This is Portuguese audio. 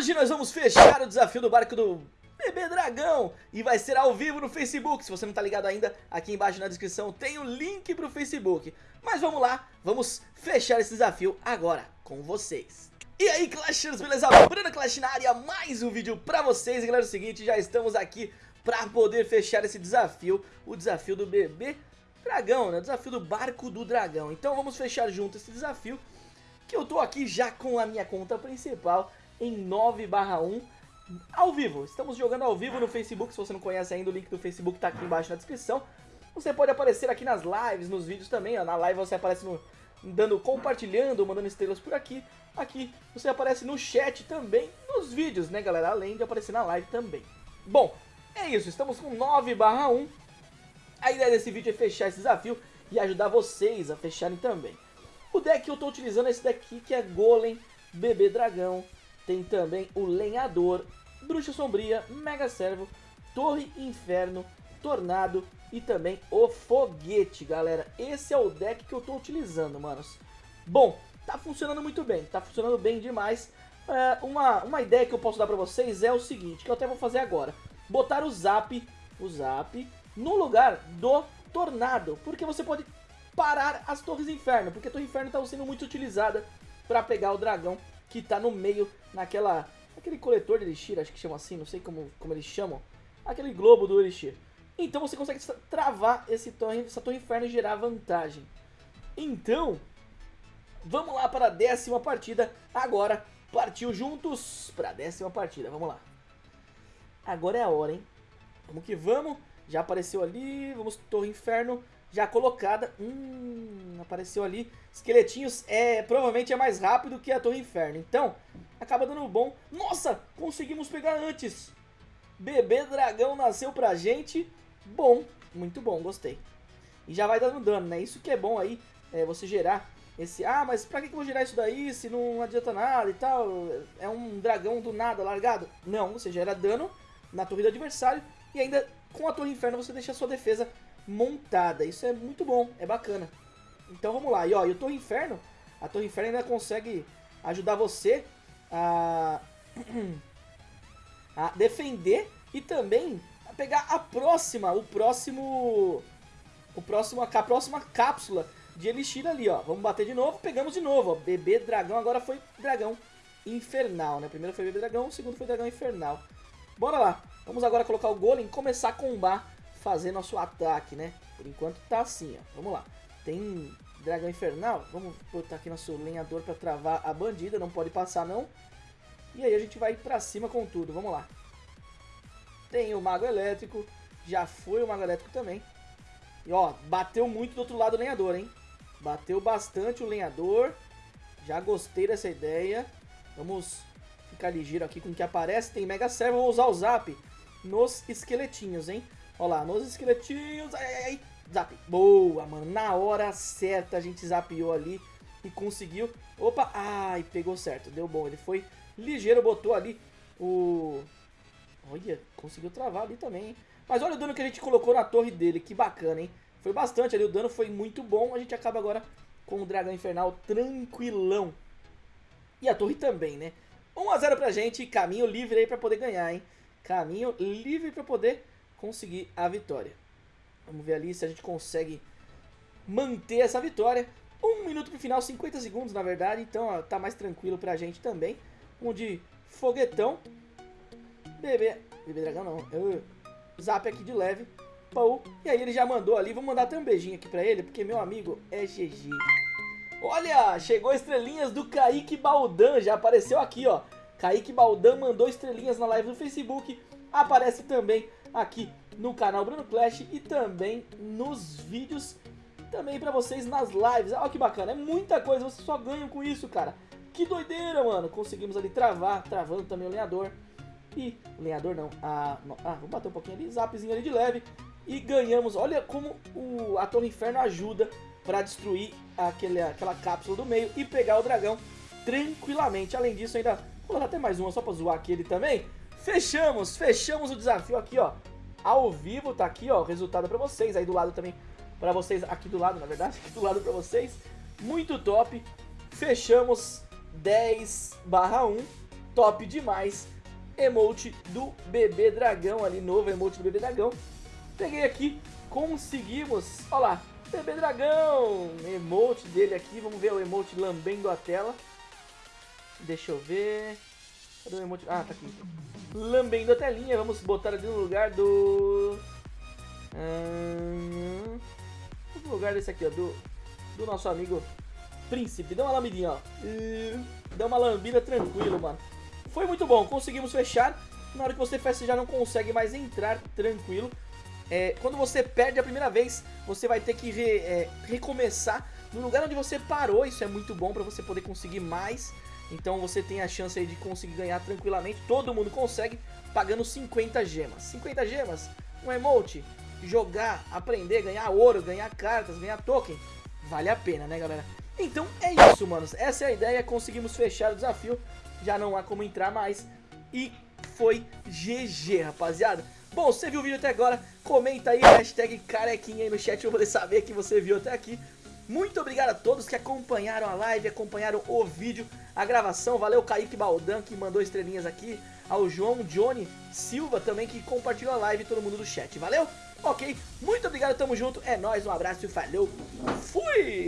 Hoje nós vamos fechar o desafio do barco do Bebê Dragão e vai ser ao vivo no Facebook. Se você não tá ligado ainda, aqui embaixo na descrição tem o link pro Facebook. Mas vamos lá, vamos fechar esse desafio agora com vocês. E aí Clashers, beleza? Bruno Clash na área, mais um vídeo pra vocês. E galera, é o seguinte, já estamos aqui pra poder fechar esse desafio, o desafio do Bebê Dragão, né? O desafio do barco do dragão. Então vamos fechar junto esse desafio, que eu tô aqui já com a minha conta principal em 9 1 ao vivo. Estamos jogando ao vivo no Facebook, se você não conhece ainda, o link do Facebook tá aqui embaixo na descrição. Você pode aparecer aqui nas lives, nos vídeos também, ó. na live você aparece no, dando, compartilhando, mandando estrelas por aqui. Aqui você aparece no chat também, nos vídeos, né galera, além de aparecer na live também. Bom, é isso, estamos com 9 1 A ideia desse vídeo é fechar esse desafio e ajudar vocês a fecharem também. O deck que eu estou utilizando é esse daqui que é Golem, Bebê Dragão, tem também o Lenhador, Bruxa Sombria, Mega Servo, Torre Inferno, Tornado e também o Foguete, galera. Esse é o deck que eu tô utilizando, manos. Bom, tá funcionando muito bem, tá funcionando bem demais. É, uma, uma ideia que eu posso dar pra vocês é o seguinte, que eu até vou fazer agora. Botar o Zap, o Zap, no lugar do Tornado, porque você pode parar as Torres Inferno, porque a Torre Inferno está sendo muito utilizada para pegar o dragão que tá no meio, naquela... Aquele coletor de Elixir, acho que chama assim, não sei como, como eles chamam. Aquele globo do Elixir. Então você consegue travar esse torre, essa torre inferno e gerar vantagem. Então, vamos lá para a décima partida. Agora, partiu juntos para a décima partida. Vamos lá. Agora é a hora, hein? Vamos que vamos. Já apareceu ali, vamos torre inferno já colocada. Hum, apareceu ali. Esqueletinhos é provavelmente é mais rápido que a Torre Inferno. Então, acaba dando bom. Nossa, conseguimos pegar antes. Bebê dragão nasceu pra gente. Bom, muito bom, gostei. E já vai dando dano, né? Isso que é bom aí, é você gerar esse... Ah, mas pra que eu vou gerar isso daí se não adianta nada e tal? É um dragão do nada largado? Não, você gera dano na torre do adversário e ainda com a torre inferno você deixa a sua defesa montada. Isso é muito bom, é bacana. Então vamos lá. E ó, e o Torre Inferno, a Torre Inferno ainda consegue ajudar você a, a defender e também a pegar a próxima, o próximo, o próximo, a próxima cápsula de Elixir ali, ó. Vamos bater de novo, pegamos de novo, ó. Bebê dragão, agora foi dragão infernal, né? Primeiro foi bebê dragão, segundo foi dragão infernal. Bora lá. Vamos agora colocar o golem começar a combar fazer nosso ataque, né? Por enquanto tá assim, ó. Vamos lá. Tem dragão infernal. Vamos botar aqui nosso lenhador pra travar a bandida. Não pode passar, não. E aí a gente vai pra cima com tudo. Vamos lá. Tem o mago elétrico. Já foi o mago elétrico também. E ó, bateu muito do outro lado o lenhador, hein? Bateu bastante o lenhador. Já gostei dessa ideia. Vamos ficar ligeiro aqui com o que aparece. Tem Mega Servo. Vou usar o Zap nos esqueletinhos, hein? Olha lá, nos esqueletinhos. Ai, ai, ai. Zap. Boa, mano. Na hora certa a gente zapiou ali e conseguiu. Opa, ai, pegou certo. Deu bom. Ele foi ligeiro, botou ali o... Olha, conseguiu travar ali também, hein? Mas olha o dano que a gente colocou na torre dele. Que bacana, hein? Foi bastante ali. O dano foi muito bom. A gente acaba agora com o Dragão Infernal tranquilão. E a torre também, né? 1x0 pra gente. Caminho livre aí pra poder ganhar, hein? Caminho livre pra poder conseguir a vitória. Vamos ver ali se a gente consegue manter essa vitória. Um minuto pro final, 50 segundos na verdade, então ó, tá mais tranquilo pra gente também. Um de foguetão. Bebê, bebê dragão não, eu zap aqui de leve. Pou. E aí ele já mandou ali, vou mandar até um beijinho aqui pra ele, porque meu amigo é GG. Olha, chegou estrelinhas do Kaique Baldan, já apareceu aqui ó. Kaique Baldan mandou estrelinhas na live do Facebook, aparece também aqui no canal Bruno Clash e também nos vídeos, também pra vocês nas lives. Olha que bacana, é muita coisa, vocês só ganham com isso, cara. Que doideira, mano. Conseguimos ali travar, travando também o lenhador. E, lenhador não, a, ah, vamos bater um pouquinho ali, zapzinho ali de leve. E ganhamos, olha como o, a Torre Inferno ajuda pra destruir aquele, aquela cápsula do meio e pegar o dragão tranquilamente. Além disso, ainda vou dar até mais uma só pra zoar aquele também. Fechamos, fechamos o desafio aqui, ó. Ao vivo, tá aqui, ó, o resultado pra vocês. Aí do lado também, pra vocês, aqui do lado, na verdade, aqui do lado pra vocês. Muito top. Fechamos 10 barra 1. top demais. Emote do bebê dragão ali, novo emote do bebê dragão. Peguei aqui, conseguimos, olha lá, bebê dragão, emote dele aqui, vamos ver o emote lambendo a tela. Deixa eu ver, cadê o emote? Ah, tá aqui. Lambendo a telinha, vamos botar ali no lugar do... Hum, no lugar desse aqui, ó, do, do nosso amigo Príncipe. Dá uma lambidinha, ó. Dá uma lambida tranquilo, mano. Foi muito bom, conseguimos fechar. Na hora que você fecha, você já não consegue mais entrar tranquilo. É, quando você perde a primeira vez, você vai ter que re, é, recomeçar no lugar onde você parou. Isso é muito bom para você poder conseguir mais. Então você tem a chance aí de conseguir ganhar tranquilamente. Todo mundo consegue pagando 50 gemas. 50 gemas, um emote, jogar, aprender, ganhar ouro, ganhar cartas, ganhar token. Vale a pena, né, galera? Então é isso, manos. Essa é a ideia. Conseguimos fechar o desafio. Já não há como entrar mais. E foi GG, rapaziada. Bom, você viu o vídeo até agora, comenta aí, hashtag carequinha aí no chat pra poder saber que você viu até aqui. Muito obrigado a todos que acompanharam a live, acompanharam o vídeo, a gravação. Valeu Kaique Baldan que mandou estrelinhas aqui. Ao João Johnny Silva também que compartilhou a live todo mundo do chat. Valeu? Ok, muito obrigado, tamo junto. É nóis, um abraço e falou. Fui!